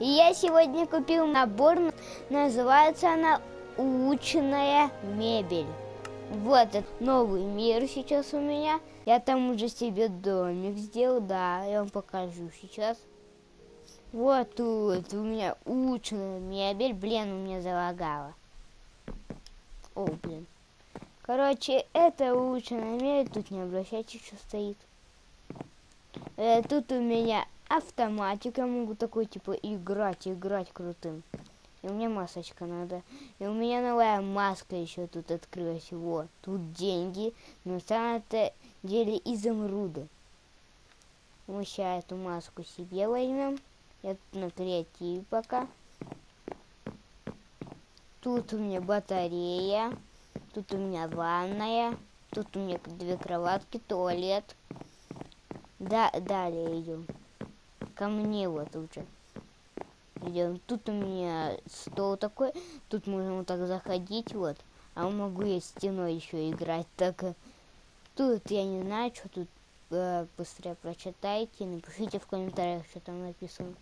И я сегодня купил набор, называется она «Улучшенная мебель». Вот этот новый мир сейчас у меня. Я там уже себе домик сделал, да, я вам покажу сейчас. Вот тут у меня улучшенная мебель. Блин, у меня залагало. О, блин. Короче, это улучшенная мебель. Тут не обращайте, что стоит. Э, тут у меня автоматик. Я могу такой, типа, играть, играть крутым. И меня масочка надо. И у меня новая маска еще тут открылась. Вот. Тут деньги. Но самое-то деле изумруды. Мы сейчас эту маску себе возьмем. Я тут на креативе пока. Тут у меня батарея. Тут у меня ванная. Тут у меня две кроватки, туалет. Да, далее идем. Ко мне вот уже. Идем. Тут у меня стол такой. Тут можно вот так заходить, вот. А могу я стеной еще играть. Так, тут я не знаю, что тут э, быстрее прочитайте. Напишите в комментариях, что там написано.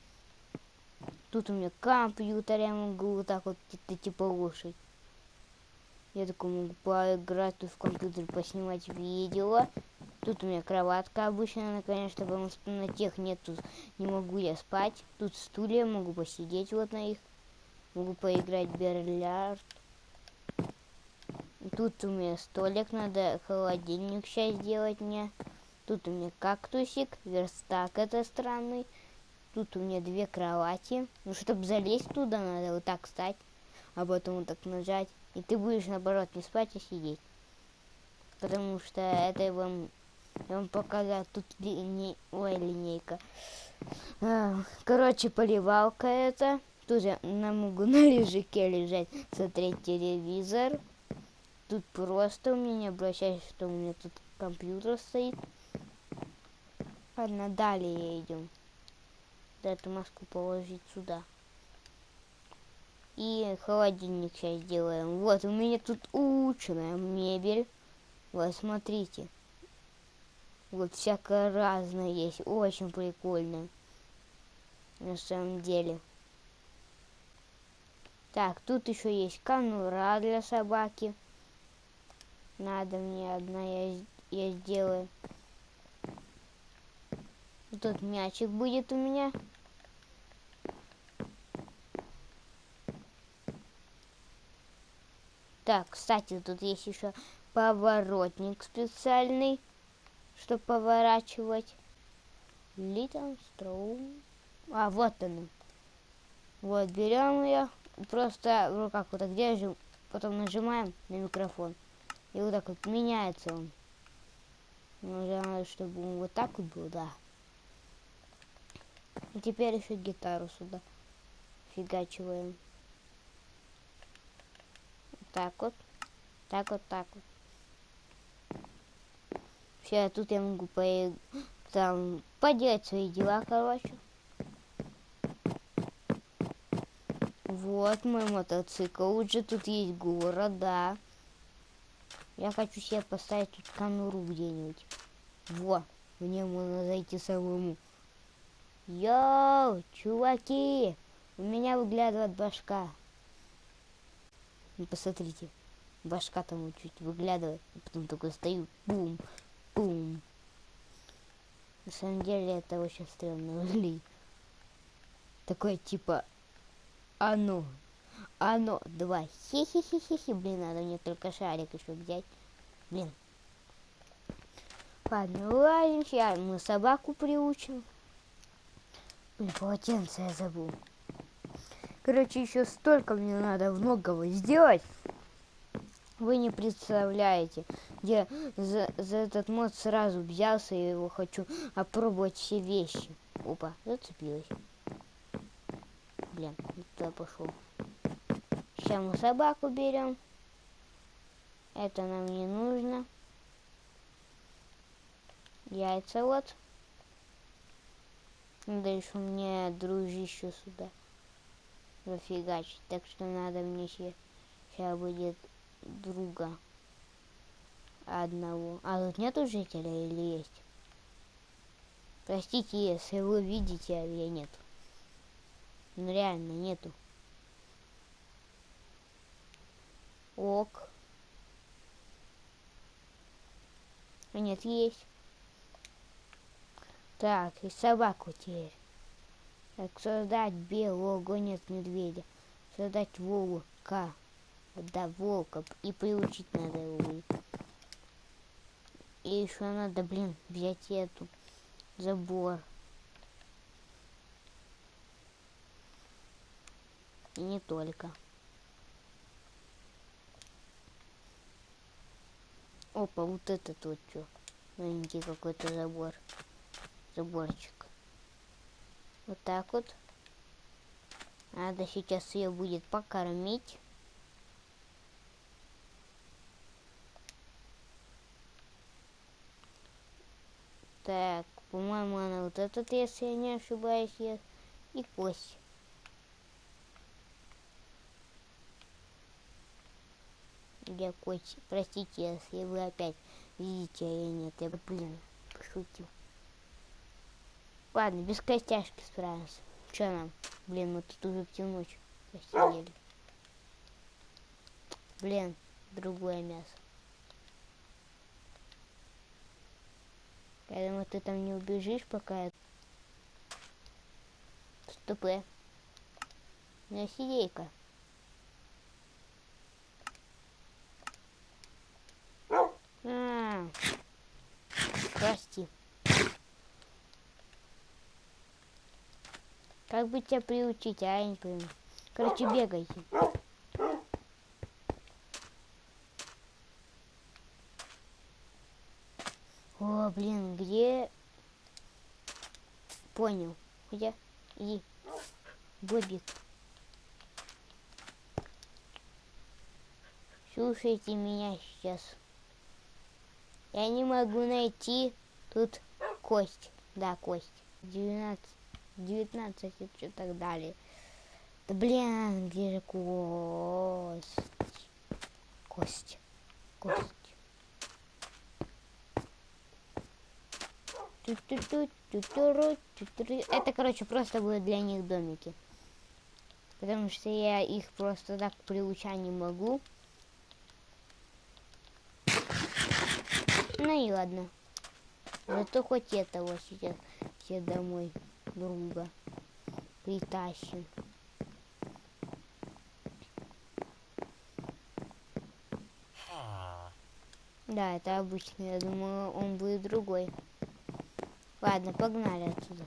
Тут у меня компьютер, я могу вот так вот это типа лошадь. Я такой могу поиграть тут в компьютер, поснимать видео. Тут у меня кроватка обычная, конечно, потому что на тех нету, не могу я спать. Тут стулья, могу посидеть вот на их. Могу поиграть в бильярд. Тут у меня столик, надо холодильник сейчас сделать мне. Тут у меня кактусик, верстак это странный. Тут у меня две кровати. Ну, чтобы залезть туда, надо вот так встать, а потом вот так нажать. И ты будешь, наоборот, не спать, а сидеть. Потому что это вам, я вам показал, тут линей, ой, линейка. А, короче, поливалка это. Тут я могу на лежаке лежать, смотреть телевизор. Тут просто у меня не обращайся, что у меня тут компьютер стоит. Ладно, далее идем да, эту маску положить сюда. И холодильник сейчас сделаем. Вот, у меня тут улучшенная мебель. Вот, смотрите. Вот всякое разное есть. Очень прикольно. На самом деле. Так, тут еще есть конура для собаки. Надо мне одна, я, я сделаю. Тут мячик будет у меня. Так, кстати, тут есть еще поворотник специальный, чтобы поворачивать. Little Stone. А, вот он. Вот, берем ее, просто в руках вот так держим, потом нажимаем на микрофон. И вот так вот меняется он. Нужно, чтобы он вот так вот был, да. И теперь еще гитару сюда фигачиваем. Так вот. Так вот, так вот. Все, тут я могу по там поделать свои дела, короче. Вот мой мотоцикл. Уже тут есть город, да. Я хочу себе поставить тут конуру где-нибудь. Во, мне можно зайти самому. Йоу, чуваки, у меня выглядывает башка. Ну, посмотрите, башка там чуть выглядывает, и потом только стою, бум, бум. На самом деле это очень странно выглядит. Такое типа, оно, оно, два, хи-хи-хи-хи-хи, блин, надо мне только шарик еще взять, блин. Ладно, ладно, сейчас мы собаку приучим. Блин, полотенце я забыл. Короче, еще столько мне надо многого сделать. Вы не представляете. Я за, за этот мод сразу взялся и его хочу опробовать все вещи. Опа, зацепилась. Блин, туда пошел. Сейчас мы собаку берем. Это нам не нужно. Яйца вот. Надо еще мне дружище сюда зафигачить. Так что надо мне сейчас будет друга одного. А тут нету жителя или есть? Простите, если вы видите, а я нет. Ну реально нету. Ок. А нет, есть. Так, и собаку теперь. Так, создать белого гонец медведя. Создать волка. Да, волка. И приучить надо его. И еще надо, блин, взять эту забор. И не только. Опа, вот это тут что? Маленький какой-то забор. Заборчик. Вот так вот. Надо сейчас ее будет покормить. Так, по-моему, она вот этот, если я не ошибаюсь, ест. И кость. Где кость? Простите, если вы опять видите, а я нет. Я, блин, пошутил. Ладно, без костяшки справимся. Че нам? Блин, мы тут уже всю ночь посидели. Блин, другое мясо. Думаю, ты там не убежишь, пока я... Ступы. Меня сидейка. Прости. Как бы тебя приучить, а я не пойму. Короче, бегайте. О, блин, где... Понял. Где? Иди. Бобик. Слушайте меня сейчас. Я не могу найти тут кость. Да, кость. 12, 19 и что так далее. Да блин, где же кость? Кость. Кость. Это, короче, просто будет для них домики. Потому что я их просто так приучать не могу. Ну и ладно. Зато хоть этого сейчас все домой друга притащим. Да, это обычный. Я думаю, он будет другой. Ладно, погнали отсюда.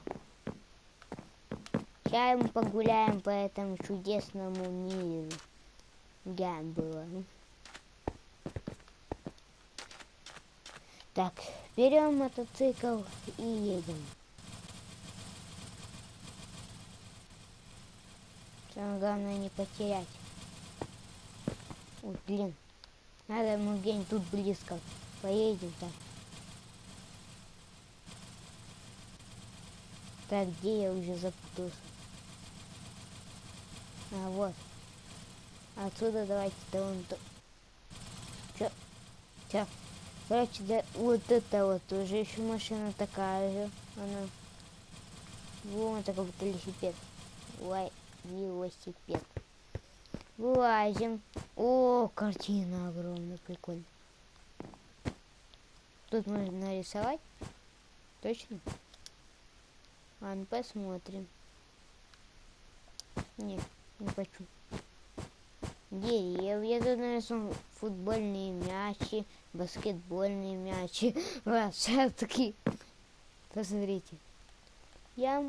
Сейчас мы погуляем по этому чудесному миру. Было. Так, берем мотоцикл и едем. Самое главное не потерять. Ой, блин. Надо мы где-нибудь тут близко. Поедем так. Так, где я уже запутался? А, вот. Отсюда давайте до вон то. Чё? Чё? Короче, да, вот это вот уже еще машина такая же. Она. Вон такой вот велосипед. Лай, велосипед. Вылазим. О, картина огромная, прикольно. Тут можно нарисовать. Точно? Ладно, посмотрим. Не, не хочу. Деревья тут нарисованы, футбольные мячи, баскетбольные мячи, лошадки. Посмотрите. Я,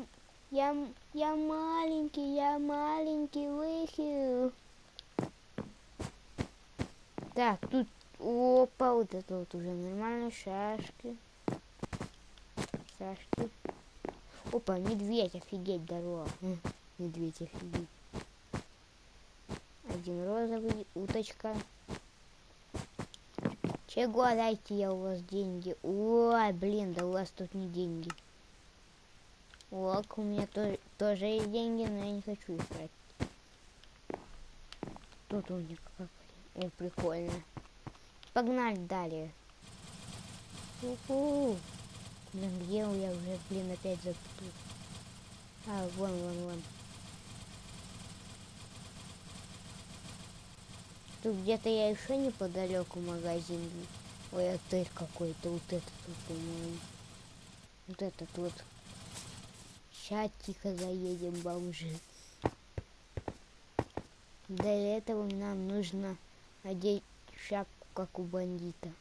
я, я маленький, я маленький выхил. Так, тут, опа, вот это вот уже нормально, шашки. Шашки. Опа, медведь, офигеть, дорога. Медведь, офигеть. Один розовый, уточка. Чего дайте я у вас деньги? Ой, блин, да у вас тут не деньги. Ок, у меня тоже, тоже есть деньги, но я не хочу их брать. Тут у них как... О, прикольно. Погнали далее. У-ху. Блин, где я уже, блин, опять запутал. А, вон, вон, вон. Тут где-то я еще неподалеку магазин. Ой, отель какой-то. Вот этот вот, по-моему. Вот этот вот. Сейчас тихо заедем, бомжи. Для этого нам нужно одеть шапку, как у бандита.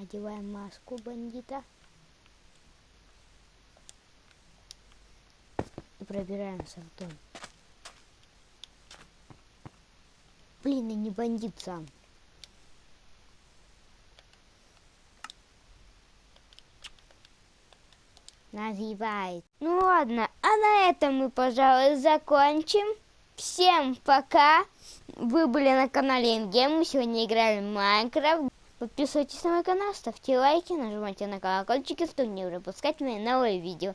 Одеваем маску бандита. И пробираемся в дом. Блин, и не бандит сам. Называет. Ну ладно, а на этом мы, пожалуй, закончим. Всем пока! Вы были на канале Ингем, мы сегодня играли в Майнкрафт. Подписывайтесь на мой канал, ставьте лайки, нажимайте на колокольчик, чтобы не пропускать мои новые видео.